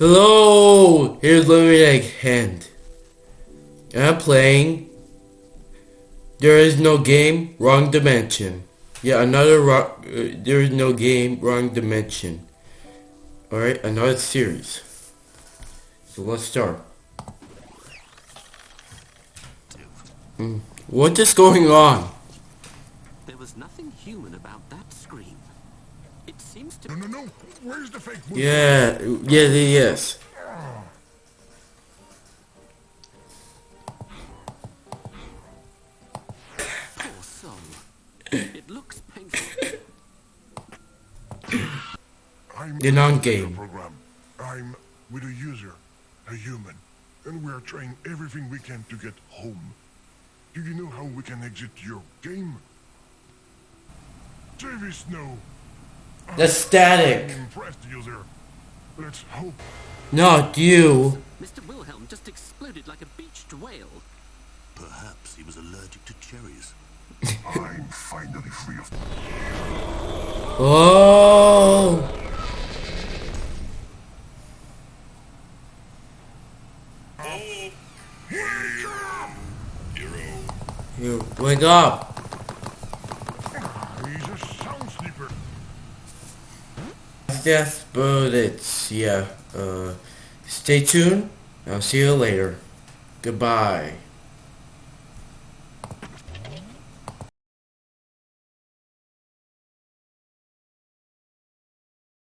Hello, here's Lemonade Hand. I'm playing. There is no game, wrong dimension. Yeah, another. Uh, there is no game, wrong dimension. All right, another series. So let's start. Mm, What is going on? There was nothing human about that scream. It seems to No, no, no. Where's the fake wood? Yeah, yeah, yes. poor soul. It looks painful. I'm The non-game. program. I'm with a user, a human, and we are trying everything we can to get home. Do you know how we can exit your game? TV Snow. The static. Impressed user. Let's hope. Not you. Mr. Wilhelm just exploded like a beached whale. Perhaps he was allergic to cherries. I'm finally free of. Oh. You wake up. He's a sound sleeper. But it's yeah. Uh, stay tuned. I'll see you later. Goodbye.